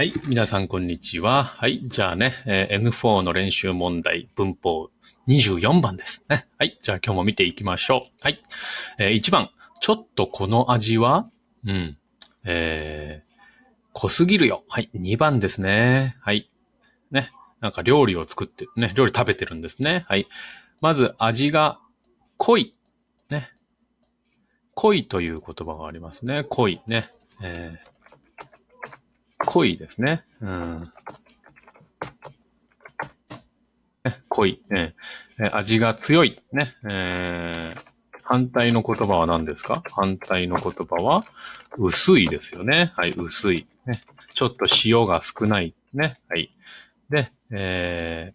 はい。皆さん、こんにちは。はい。じゃあね、えー N4 の練習問題、文法24番ですね。はい。じゃあ今日も見ていきましょう。はい。えー1番。ちょっとこの味は、うん。えー、濃すぎるよ。はい。2番ですね。はい。ね。なんか料理を作って、ね、料理食べてるんですね。はい。まず、味が濃い。ね。濃いという言葉がありますね。濃い。ね。えー濃いですね。うん。ね濃い、ねえ味が強い。ね。えー反対の言葉は何ですか？反対の言葉は、薄いですよね。はい、薄い。ね。ちょっと塩が少ない。ね。はい。で、え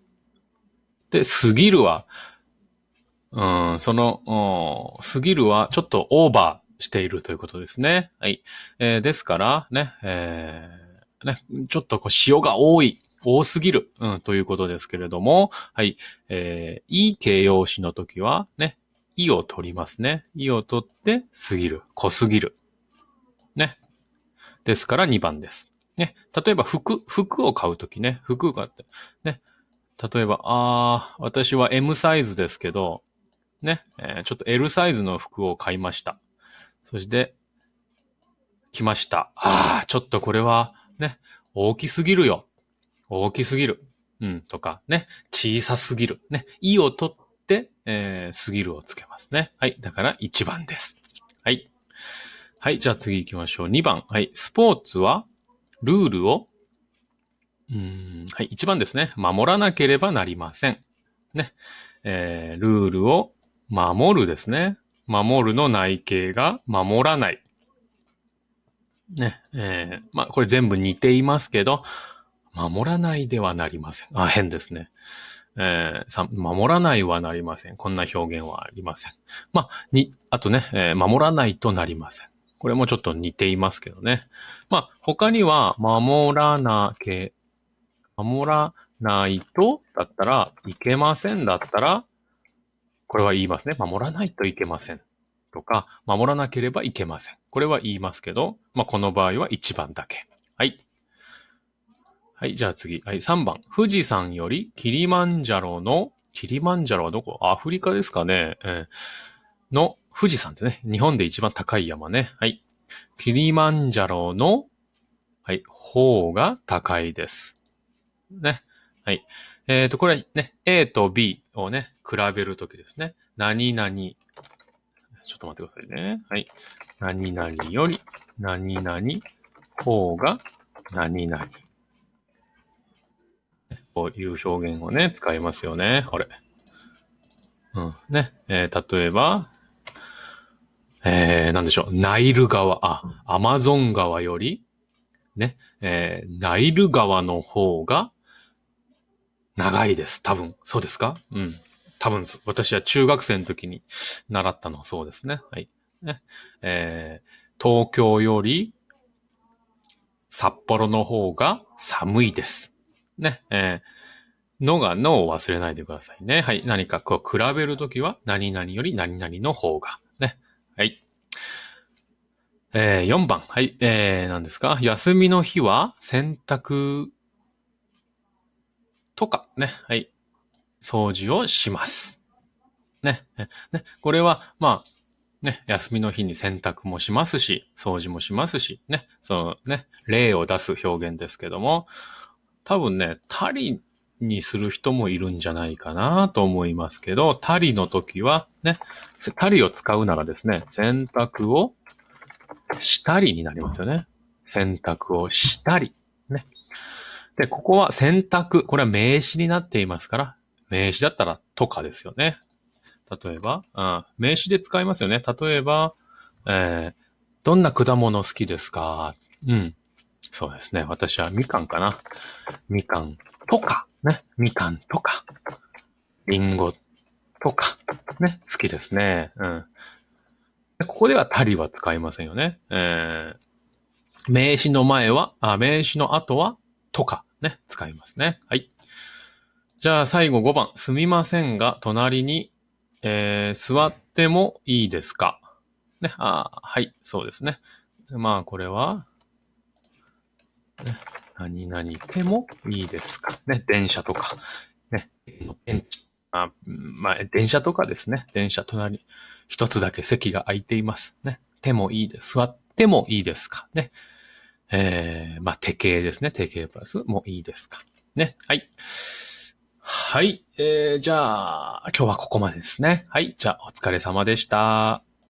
ー、で、過ぎるは、うん、その、過ぎるはちょっとオーバーしているということですね。はい。えーですから、ね、えーね、ちょっとこう塩が多い。多すぎる、うん、ということですけれども、はい。えー、いい形容詞の時は、ね、いを取りますね。いを取って、過ぎる。濃すぎる。ね。ですから2番です。ね。例えば服、服を買うときね。服を買って。ね。例えば、あー、私は M サイズですけど、ね。えーちょっと L サイズの服を買いました。そして、来ました。あー、ちょっとこれは、ね。大きすぎるよ。大きすぎる。うん、とか、ね。小さすぎる。ね。いを取って、えー、すぎるをつけますね。はい。だから1番です。はい。はい。じゃあ次行きましょう。2番。はい。スポーツは、ルールを、うん、はい。1番ですね。守らなければなりません。ね。えー、ルールを守るですね。守るの内形が守らない。ね。えー、まあ、これ全部似ていますけど、守らないではなりません。あ、変ですね。えーさ守らないはなりません。こんな表現はありません。まあ、に、あとね、えー守らないとなりません。これもちょっと似ていますけどね。まあ、他には、守らなけ、守らないとだったら、いけませんだったら、これは言いますね。守らないといけません。とか、守らなければいけません。これは言いますけど、まあ、この場合は1番だけ。はい。はい、じゃあ次。はい、3番。富士山よりキリマンジャロの、キリマンジャロはどこ？アフリカですかね、えーの富士山ってね、日本で一番高い山ね。はい。キリマンジャロの、はい、方が高いです。ね。はい。えっ、と、これね、A と B をね、比べるときですね。何々。ちょっと待ってくださいね。はい。何々より、何々、方が、何々。こういう表現をね、使いますよね。あれ。うん。ね。えー例えば、えー、なんでしょう。ナイル川、あ、アマゾン川より、ね、えーナイル川の方が長いです。多分。そうですか？うん。多分、私は中学生の時に習ったのはそうですね。はい。ね。えー東京より札幌の方が寒いです。ね。えーのがのを忘れないでくださいね。はい。何かこう比べるときは、何々より何々の方が。ね。はい。えー、4番。はい。えー、何ですか？休みの日は洗濯とか、ね。はい。掃除をします。ね。ね。ねこれは、まあ、ね、休みの日に洗濯もしますし、掃除もしますし、ね。そのね、例を出す表現ですけども、多分ね、たりにする人もいるんじゃないかなと思いますけど、たりの時はね、たりを使うならですね、洗濯をしたりになりますよね。洗濯をしたり。ね。で、ここは洗濯。これは名詞になっていますから、名詞だったらとかですよね。例えば、うん、名詞で使いますよね。例えば、えーどんな果物好きですか？うん。そうですね。私はみかんかな。みかんとか、ね。みかんとか、りんごとか、ね。好きですね。うん。ここではたりは使いませんよね。えー、名詞の前は、あ、名詞の後は、とか、ね。使いますね。はい。じゃあ最後5番。すみませんが、隣に、えー、座ってもいいですか？ね。あ、はい。そうですね。まあ、これは、ね、何々でもいいですか？ね。電車とか、ね。電あまあ、電車とかですね。電車隣、一つだけ席が空いています。ね。手もいいです。座ってもいいですか？ね。えー、まあ、手形ですね。手形プラスもいいですか？ね。はい。はい。えー、じゃあ、今日はここまでですね。はい。じゃあ、お疲れ様でした。